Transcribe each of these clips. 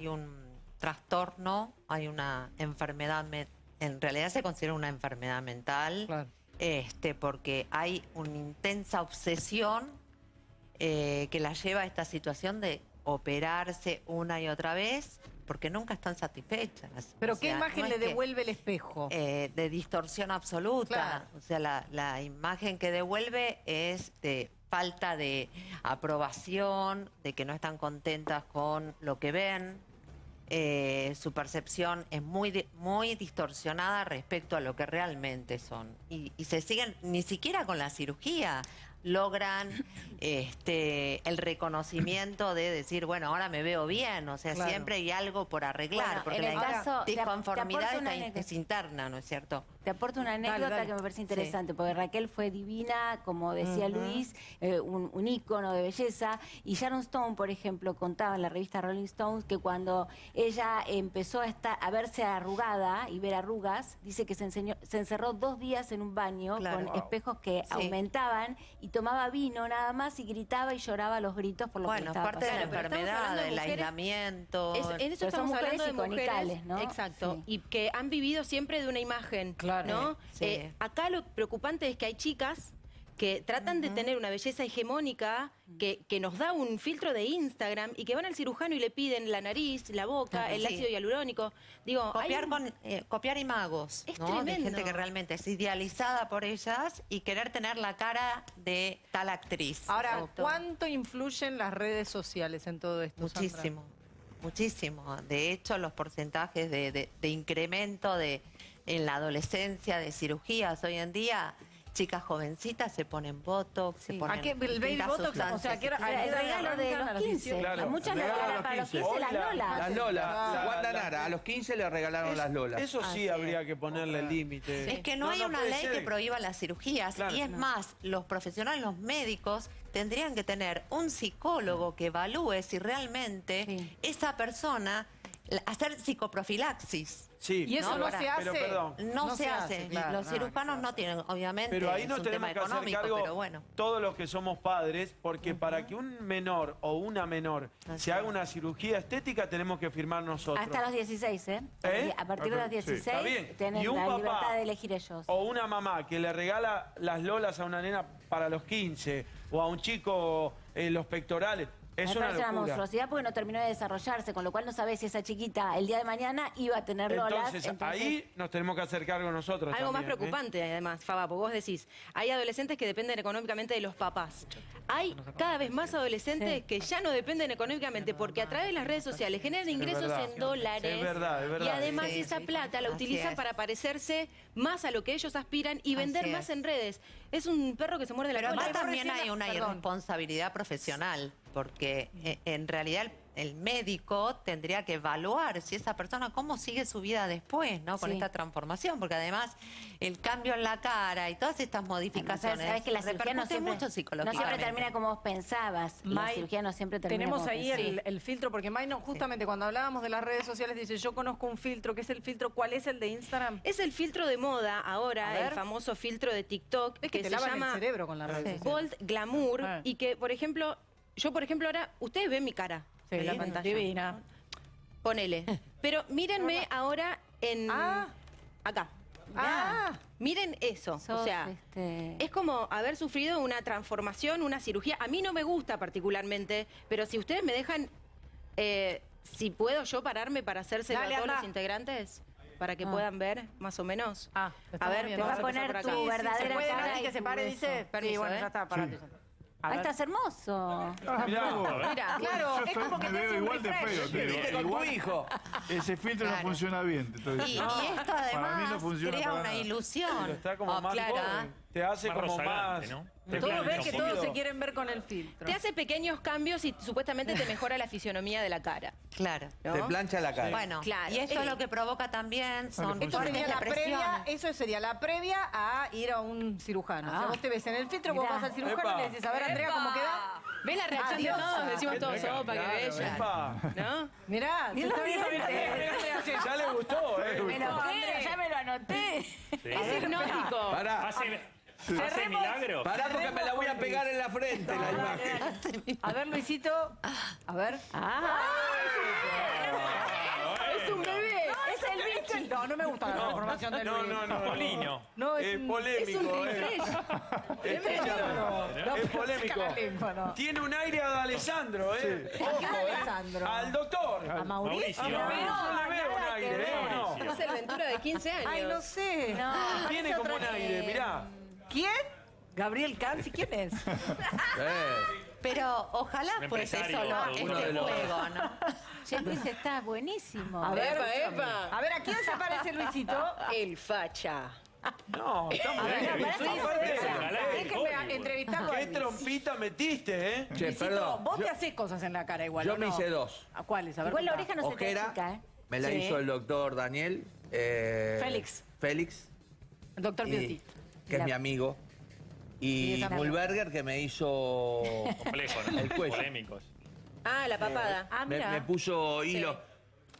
hay un trastorno, hay una enfermedad, me- en realidad se considera una enfermedad mental, Claro. este, porque hay una intensa obsesión eh, que la lleva a esta situación de operarse una y otra vez, porque nunca están satisfechas. Pero O ¿qué imagen no le que- devuelve el espejo? eh, de distorsión absoluta. Claro. O sea, la, la imagen que devuelve es de falta de aprobación, de que no están contentas con lo que ven. Eh, su percepción es muy, muy distorsionada respecto a lo que realmente son. Y, y se siguen, ni siquiera con la cirugía, logran este, el reconocimiento de decir, bueno, ahora me veo bien. O sea, Claro. siempre hay algo por arreglar, Bueno, porque la caso- te ap- te disconformidad está in- es interna, ¿no es cierto? Te aporto una anécdota dale. que me parece interesante, porque Raquel fue divina, como decía Luis, eh, un, un ícono de belleza. Y Sharon Stone, por ejemplo, contaba en la revista Rolling Stones que cuando ella empezó a, estar, a verse arrugada y ver arrugas, dice que se, enseñó- se encerró dos días en un baño Claro. con espejos que Sí. aumentaban y tomaba vino nada más y gritaba y lloraba los gritos por lo que Bueno, es estaba parte de la pasando. pero estamos enfermedad, de del mujeres- aislamiento. Es- en eso estamos hablando de mujeres, ¿no? exacto, Sí. y que han vivido siempre de una imagen, Claro. ¿No? Sí. Eh, acá lo preocupante es que hay chicas que tratan de tener una belleza hegemónica que, que nos da un filtro de Instagram y que van al cirujano y le piden la nariz, la boca, el sí. ácido hialurónico. Digo, Copiar, un- con, eh, copiar imagos, Es ¿no? De tremendo. gente que realmente es idealizada por ellas y querer tener la cara de tal actriz. Ahora, Exacto. ¿cuánto influyen las redes sociales en todo esto? Sandra? Muchísimo, muchísimo. De hecho, los porcentajes de, de- de incremento de en la adolescencia de cirugías hoy en día, chicas jovencitas se ponen botox, se ponen ¿A qué? ¿El baby botox? O sea, sustancias. ¿a qué hora- a Era qué el regalo de? ¿A los 15. Claro, a muchas le regalo a regalan los para los 15. 15 las lolas. Las Lola, Claro. Wanda Nara, a los 15 le regalaron las Lolas. Eso sí Así es. habría que ponerle límite. Es que no, No, hay no una ley ser. que prohíba las cirugías. Claro. y es más, los profesionales, los médicos, tendrían que tener un psicólogo que evalúe si realmente Sí. esa persona, hacer psicoprofilaxis. Sí. Y eso no, se hace. pero perdón. No, se, hace. claro. los cirujanos no tienen, obviamente, Pero ahí es nos un tenemos tema que hacer económico, cargo pero bueno. todos los que somos padres, porque para que un menor o una menor Así se haga una cirugía estética tenemos que firmar nosotros. Hasta los 16, ¿eh? ¿Eh? A partir de los Sí, 16 Está bien. tienen Y un la papá libertad de elegir ellos. O una mamá que le regala las lolas a una nena para los 15, o a un chico eh, los pectorales. Es Me una parece una monstruosidad porque no terminó de desarrollarse, con lo cual no sabés si esa chiquita el día de mañana iba a tener lolas. Entonces, ahí nos tenemos que hacer cargo nosotros. Algo más ¿eh? preocupante, además, Faba, porque vos decís, hay adolescentes que dependen económicamente de los papás. Hay cada vez más adolescentes Sí. que ya no dependen económicamente porque a través de las redes sociales generan ingresos verdad. en dólares. Es verdad, es verdad. Y además Sí, esa sí, plata la utilizan para parecerse más a lo que ellos aspiran y vender más en redes. Es un perro que se muerde la Pero cola. también hay la- una perdón. irresponsabilidad profesional, porque eh, en realidad el, el médico tendría que evaluar si esa persona, cómo sigue su vida después, ¿no? Con Sí. esta transformación, porque además el cambio en la cara y todas estas modificaciones Sabes que la cirugía no siempre, mucho no siempre termina como vos pensabas. la May, cirugía no siempre termina Tenemos como ahí el, el filtro, porque May, no, justamente cuando hablábamos de las redes sociales, dice, yo conozco un filtro, que es el filtro, ¿cuál es el de Instagram? Es el filtro de moda ahora, el famoso filtro de TikTok, Es que te se llama el cerebro con las redes sociales. Bold Glamour Ah. y que, por ejemplo, yo, por ejemplo, ahora, ustedes ven mi cara Sí, en la pantalla. divina. Ponele. Pero mírenme ahora en... Ah. Acá. Ah, Miren eso. Sos, o sea, este, es como haber sufrido una transformación, una cirugía. A mí no me gusta particularmente, pero si ustedes me dejan... eh, si puedo yo pararme para Dale, a todos anda. los integrantes, para que Ah. puedo ver más o menos. Ah, a ver, te vas a Te va a poner por acá. tu sí, verdadera ¿se puede cara y que se pare, dice? Permiso, sí, bueno, ¿eh? ya está, parate. A Ahí ver. estás hermoso. Mirá vos. Mira, Claro, Yo es estoy- como que me te veo igual de feo, te digo. ¿Viste con tu Igual- hijo? Ese filtro no Claro. funciona bien, te estoy Y, y esto además no crea una nada. ilusión. Pero está como Oh, más clara. Te hace Más como más... Todos ven que todos se quieren ver con el filtro. te hace pequeños cambios y supuestamente te mejora la fisionomía de la cara. Claro. ¿no? Te plancha la cara. Bueno, Claro. y esto Eh, lo que provoca también son Esto sería la previa, eso sería la previa a ir a un cirujano. O sea, Ah. vos te ves en el filtro, vos Mirá. vas al cirujano Epa. y le decís, a ver, Andrea, ¿cómo queda? ¿Ves la reacción Adiós. de todos? Decimos todos, Claro, sopa, que bella. epa. ¿No? Mirá, se está bien. Ya le gustó, ¿eh? Pero qué, ya me lo anoté. Es hipnótico. Pará, Hace, milagros. pará porque me la voy a pegar en la frente la imagen. A ver, Luisito. A ver. Ah, No, no me gusta la transformación de No, no, no. Polino. No, es Es un- polémico. Es un eh. Es pero polémico. Tiene un aire a Alessandro, ¿eh? ¿A quién Alessandro? Al doctor. ¿A Mauricio? Mauricio No, le veo un aire, ¿eh? ver. ¿o no? Es el Ventura de 15 años. Ay, no sé. No, Tiene es como un aire, eh, mirá. ¿Quién? Gabriel Canzi, ¿quién es? Pero ojalá Un fuese empresario, solo este de los- juego, ¿no? Che, Luis está buenísimo. A ver, Epa, epa. A ver, ¿a quién se parece Luisito? El facha. No, está muy A ver, bien. pará, Sí, Déjenme entrevistarlo a Qué Luis. trompita metiste, ¿eh? Che, Luisito, perdón. vos yo, te haces cosas en la cara igual, yo ¿o me no? hice dos. ¿A cuáles? A ver, Igual la contá. oreja no se te Ojera, achica, ¿eh? me la Sí. hizo el doctor Daniel. eh, Félix. Félix. El doctor y- Beauty. Que es mi amigo. Y Mulberger, que me hizo. Complejo, ¿no? El cuello. Polémicos. Ah, la papada. Ah, me, mira. me puso hilo.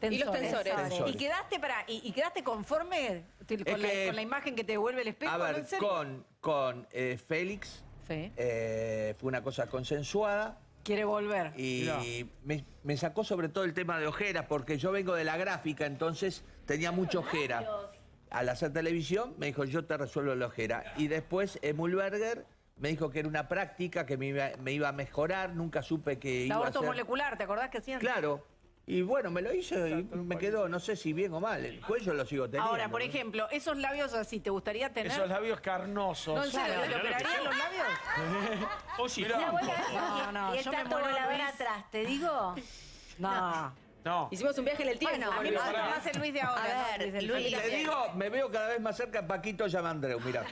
Y los tensores. Tensores. ¿Y quedaste, para, y, y quedaste conforme con, Es la, que- con la imagen que te devuelve el espejo? A ver, con, con eh, Félix Sí. eh, fue una cosa consensuada. Quiere volver. Y me, me sacó sobre todo el tema de ojeras, porque yo vengo de la gráfica, entonces tenía mucha ojera. Al hacer televisión, me dijo, yo te resuelvo la ojera. Y después Emulberger me dijo que era una práctica, que me iba, me iba a mejorar, nunca supe que La iba a aborto ser... molecular, ¿te acordás que hacían? Claro. Y bueno, me lo hizo y me quedó, no sé si bien o mal. El cuello lo sigo teniendo. Ahora, por ejemplo, esos labios así, ¿te gustaría tener? Esos labios carnosos. Claro, ¿te mirá lo que operarían los labios? Oye, vez No, no, y el yo me muero, volador atrás, te digo. No. No. Hicimos un viaje en el tiempo. Bueno, A mí me Pero gusta pará. más el Luis de ahora. A ¿no? ver, Luis del Luis. Te digo, me veo cada vez más cerca de Paquito Yamandreu, mirá.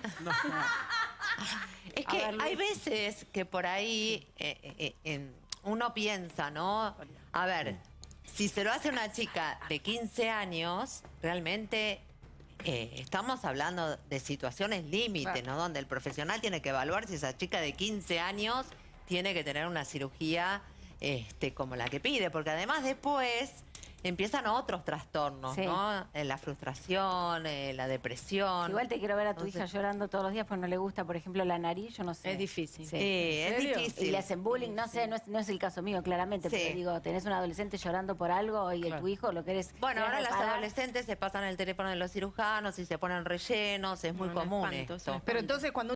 Es A que ver, hay veces que por ahí eh, eh, en- uno piensa, ¿no? A ver, si se lo hace una chica de 15 años, realmente eh, estamos hablando de situaciones límite, Claro. ¿no? Donde el profesional tiene que evaluar si esa chica de 15 años tiene que tener una cirugía este, como la que pide, porque además después empiezan otros trastornos, Sí. ¿no? Eh, La frustración, eh, la depresión. Igual te quiero ver a tu Entonces- hija llorando todos los días porque no le gusta, por ejemplo, la nariz, yo no sé. Es difícil. Sí. Sí, es difícil. Y le hacen bullying, no sé, no es, no es el caso mío, claramente, Sí. pero digo, tenés un adolescente llorando por algo y Claro. tu hijo lo querés. Bueno, ahora las reparar. adolescentes se pasan el teléfono de los cirujanos y se ponen rellenos, es muy común es esto. Pero entonces cuando